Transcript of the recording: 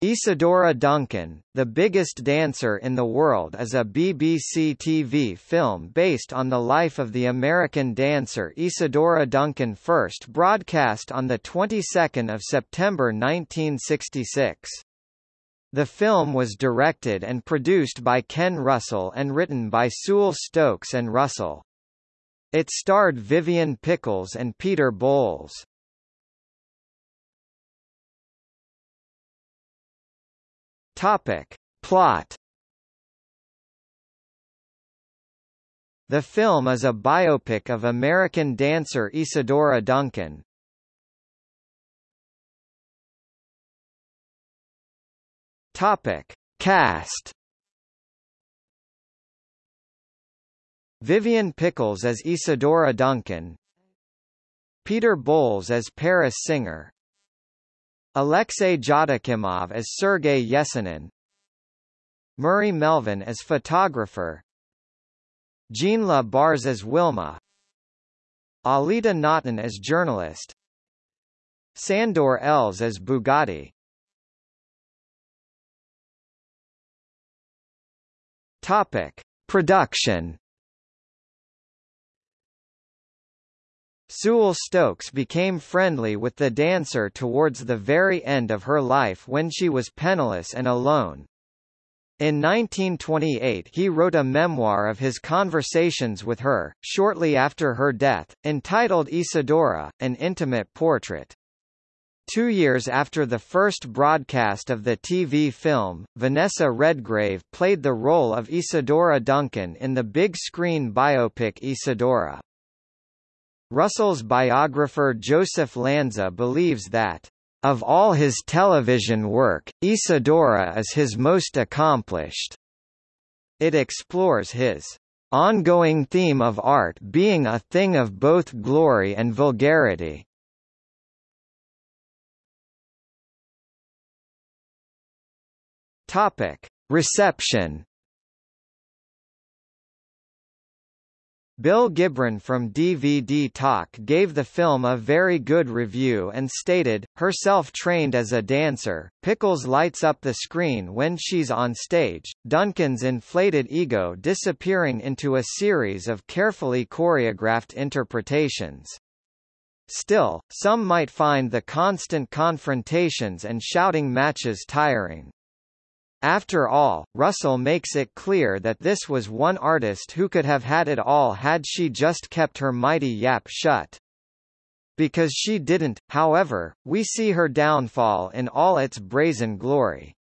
Isadora Duncan, The Biggest Dancer in the World is a BBC TV film based on the life of the American dancer Isadora Duncan first broadcast on the 22nd of September 1966. The film was directed and produced by Ken Russell and written by Sewell Stokes and Russell. It starred Vivian Pickles and Peter Bowles. Topic. Plot The film is a biopic of American dancer Isadora Duncan. Topic. Cast Vivian Pickles as Isadora Duncan Peter Bowles as Paris Singer Alexei Jotakimov as Sergei Yesenin Murray Melvin as photographer Jean-La Bars as Wilma Alita Naughton as journalist Sandor Els as Bugatti Topic. Production Sewell Stokes became friendly with the dancer towards the very end of her life when she was penniless and alone. In 1928 he wrote a memoir of his conversations with her, shortly after her death, entitled Isadora, An Intimate Portrait. Two years after the first broadcast of the TV film, Vanessa Redgrave played the role of Isadora Duncan in the big-screen biopic Isadora. Russell's biographer Joseph Lanza believes that, "...of all his television work, Isadora is his most accomplished." It explores his ongoing theme of art being a thing of both glory and vulgarity. Topic: Reception Bill Gibron from DVD Talk gave the film a very good review and stated, herself trained as a dancer, Pickles lights up the screen when she's on stage, Duncan's inflated ego disappearing into a series of carefully choreographed interpretations. Still, some might find the constant confrontations and shouting matches tiring. After all, Russell makes it clear that this was one artist who could have had it all had she just kept her mighty yap shut. Because she didn't, however, we see her downfall in all its brazen glory.